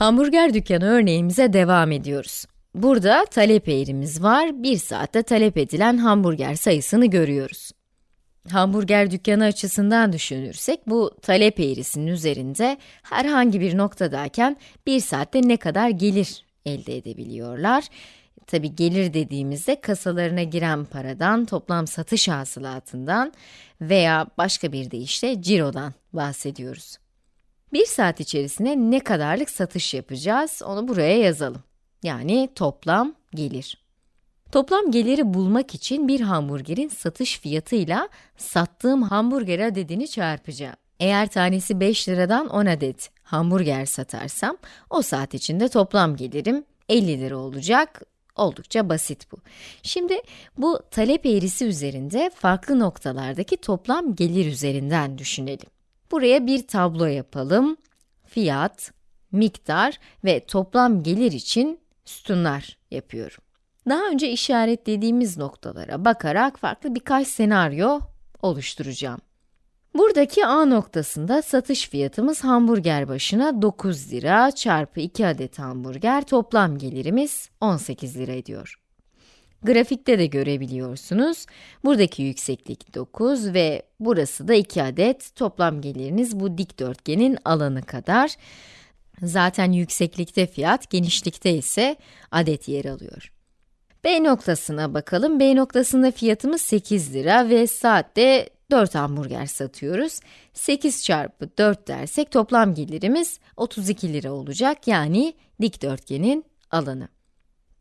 Hamburger dükkanı örneğimize devam ediyoruz. Burada talep eğrimiz var, 1 saatte talep edilen hamburger sayısını görüyoruz. Hamburger dükkanı açısından düşünürsek, bu talep eğrisinin üzerinde herhangi bir noktadayken 1 saatte ne kadar gelir elde edebiliyorlar. Tabi gelir dediğimizde kasalarına giren paradan, toplam satış hasılatından veya başka bir deyişle cirodan bahsediyoruz. Bir saat içerisinde ne kadarlık satış yapacağız, onu buraya yazalım. Yani toplam gelir. Toplam geliri bulmak için bir hamburgerin satış fiyatıyla sattığım hamburger adedini çarpacağım. Eğer tanesi 5 liradan 10 adet hamburger satarsam, o saat içinde toplam gelirim 50 lira olacak. Oldukça basit bu. Şimdi bu talep eğrisi üzerinde farklı noktalardaki toplam gelir üzerinden düşünelim. Buraya bir tablo yapalım. Fiyat, miktar ve toplam gelir için sütunlar yapıyorum. Daha önce işaretlediğimiz noktalara bakarak farklı birkaç senaryo oluşturacağım. Buradaki A noktasında satış fiyatımız hamburger başına 9 lira çarpı 2 adet hamburger toplam gelirimiz 18 lira ediyor. Grafikte de görebiliyorsunuz. Buradaki yükseklik 9 ve burası da 2 adet. Toplam geliriniz bu dikdörtgenin alanı kadar. Zaten yükseklikte fiyat, genişlikte ise adet yer alıyor. B noktasına bakalım. B noktasında fiyatımız 8 lira ve saatte 4 hamburger satıyoruz. 8 çarpı 4 dersek toplam gelirimiz 32 lira olacak. Yani dikdörtgenin alanı.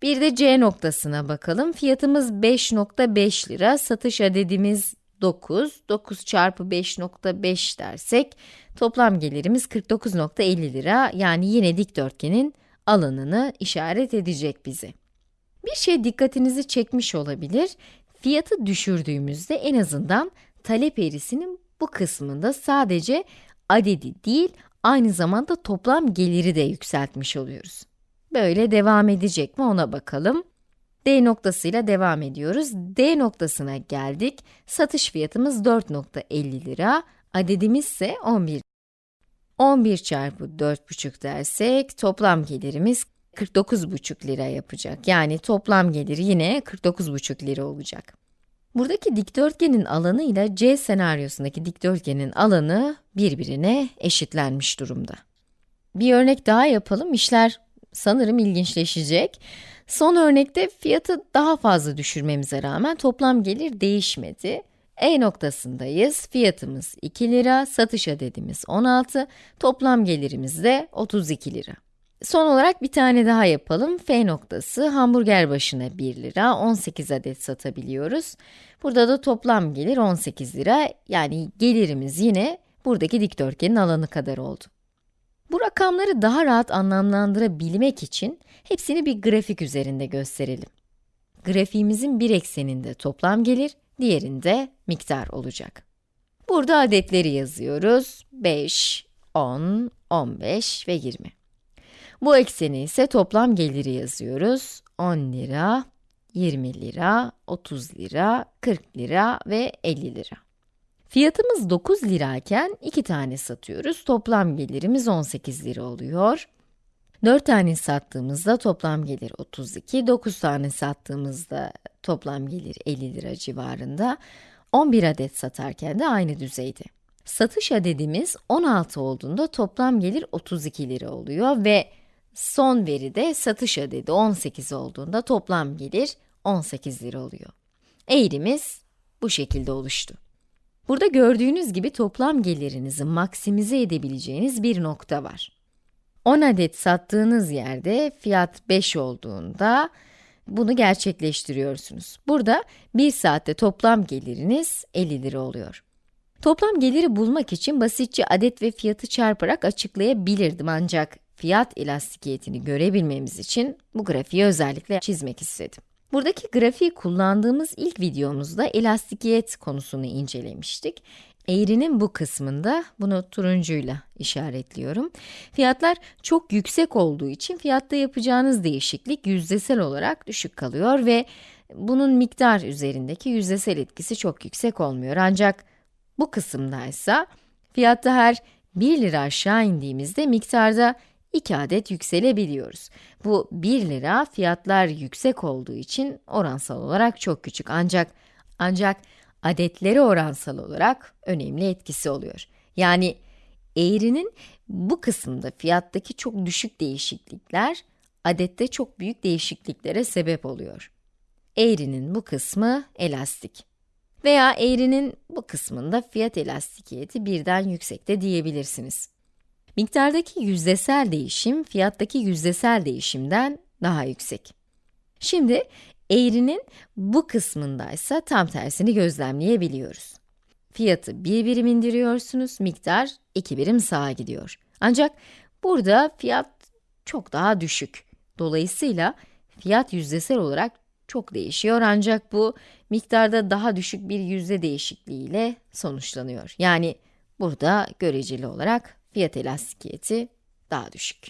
Bir de C noktasına bakalım. Fiyatımız 5.5 lira, satış adedimiz 9. 9 çarpı 5.5 dersek toplam gelirimiz 49.50 lira. Yani yine dikdörtgenin alanını işaret edecek bize. Bir şey dikkatinizi çekmiş olabilir. Fiyatı düşürdüğümüzde en azından talep eğrisinin bu kısmında sadece adedi değil, aynı zamanda toplam geliri de yükseltmiş oluyoruz. Böyle devam edecek mi ona bakalım. D noktasıyla devam ediyoruz. D noktasına geldik. Satış fiyatımız 4.50 lira, adedimiz ise 11. 11 çarpı 4.5 dersek toplam gelirimiz 49,5 lira yapacak. Yani toplam geliri yine 49,5 lira olacak. Buradaki dikdörtgenin alanı ile C senaryosundaki dikdörtgenin alanı birbirine eşitlenmiş durumda. Bir örnek daha yapalım, işler sanırım ilginçleşecek. Son örnekte fiyatı daha fazla düşürmemize rağmen toplam gelir değişmedi. E noktasındayız, fiyatımız 2 lira, satış adedimiz 16, toplam gelirimiz de 32 lira. Son olarak bir tane daha yapalım. F noktası, hamburger başına 1 lira, 18 adet satabiliyoruz. Burada da toplam gelir 18 lira, yani gelirimiz yine buradaki dikdörtgenin alanı kadar oldu. Bu rakamları daha rahat anlamlandırabilmek için hepsini bir grafik üzerinde gösterelim. Grafiğimizin bir ekseninde toplam gelir, diğerinde miktar olacak. Burada adetleri yazıyoruz. 5, 10, 15 ve 20. Bu ekseni ise toplam geliri yazıyoruz. 10 lira, 20 lira, 30 lira, 40 lira ve 50 lira. Fiyatımız 9 lirayken 2 tane satıyoruz. Toplam gelirimiz 18 lira oluyor. 4 tane sattığımızda toplam gelir 32, 9 tane sattığımızda toplam gelir 50 lira civarında. 11 adet satarken de aynı düzeyde. Satış adedimiz 16 olduğunda toplam gelir 32 lira oluyor ve son veride satış adedi 18 olduğunda toplam gelir 18 lira oluyor. Eğrimiz bu şekilde oluştu. Burada gördüğünüz gibi toplam gelirinizi maksimize edebileceğiniz bir nokta var. 10 adet sattığınız yerde fiyat 5 olduğunda bunu gerçekleştiriyorsunuz. Burada 1 saatte toplam geliriniz 50 lira oluyor. Toplam geliri bulmak için basitçe adet ve fiyatı çarparak açıklayabilirdim ancak fiyat elastikiyetini görebilmemiz için bu grafiği özellikle çizmek istedim. Buradaki grafiği kullandığımız ilk videomuzda elastikiyet konusunu incelemiştik. Eğrinin bu kısmında, bunu turuncuyla işaretliyorum. Fiyatlar çok yüksek olduğu için fiyatta yapacağınız değişiklik yüzdesel olarak düşük kalıyor ve bunun miktar üzerindeki yüzdesel etkisi çok yüksek olmuyor. Ancak bu kısımda ise fiyatta her 1 lira aşağı indiğimizde miktarda 2 adet yükselebiliyoruz. Bu 1 lira fiyatlar yüksek olduğu için oransal olarak çok küçük ancak ancak adetleri oransal olarak önemli etkisi oluyor. Yani eğrinin bu kısımda fiyattaki çok düşük değişiklikler adette çok büyük değişikliklere sebep oluyor. Eğrinin bu kısmı elastik. Veya eğrinin bu kısmında fiyat elastikiyeti birden yüksekte diyebilirsiniz. Miktardaki yüzdesel değişim, fiyattaki yüzdesel değişimden daha yüksek. Şimdi, eğrinin bu kısmındaysa tam tersini gözlemleyebiliyoruz. Fiyatı bir birim indiriyorsunuz, miktar iki birim sağa gidiyor. Ancak burada fiyat çok daha düşük. Dolayısıyla fiyat yüzdesel olarak çok değişiyor ancak bu miktarda daha düşük bir yüzde değişikliğiyle sonuçlanıyor. Yani burada göreceli olarak fiyat elastikiyeti daha düşük.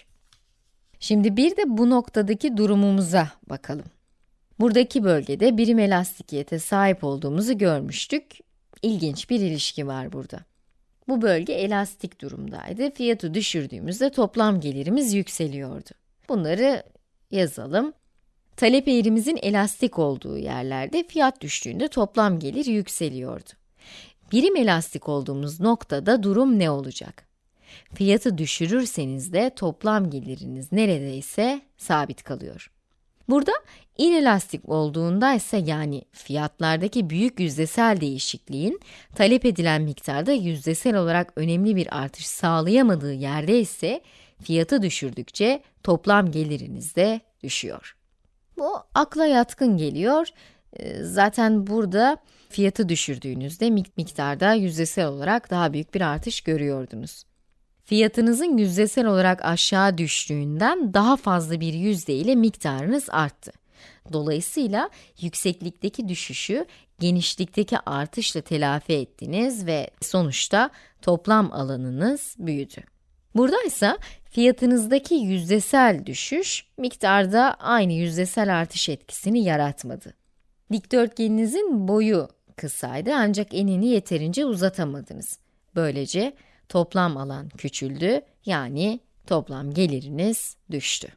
Şimdi bir de bu noktadaki durumumuza bakalım. Buradaki bölgede birim elastikiyete sahip olduğumuzu görmüştük. İlginç bir ilişki var burada. Bu bölge elastik durumdaydı. Fiyatı düşürdüğümüzde toplam gelirimiz yükseliyordu. Bunları yazalım. Talep eğrimizin elastik olduğu yerlerde fiyat düştüğünde toplam gelir yükseliyordu. Birim elastik olduğumuz noktada durum ne olacak? Fiyatı düşürürseniz de toplam geliriniz neredeyse sabit kalıyor. Burada inelastik olduğunda ise yani fiyatlardaki büyük yüzdesel değişikliğin talep edilen miktarda yüzdesel olarak önemli bir artış sağlayamadığı yerde ise fiyatı düşürdükçe toplam geliriniz de düşüyor. Bu akla yatkın geliyor. Ee, zaten burada fiyatı düşürdüğünüzde miktarda yüzdesel olarak daha büyük bir artış görüyordunuz. Fiyatınızın yüzdesel olarak aşağı düştüğünden daha fazla bir yüzde ile miktarınız arttı. Dolayısıyla yükseklikteki düşüşü genişlikteki artışla telafi ettiniz ve sonuçta toplam alanınız büyüdü. Burada ise fiyatınızdaki yüzdesel düşüş miktarda aynı yüzdesel artış etkisini yaratmadı. Dikdörtgeninizin boyu kısaydı ancak enini yeterince uzatamadınız. Böylece toplam alan küçüldü, yani toplam geliriniz düştü.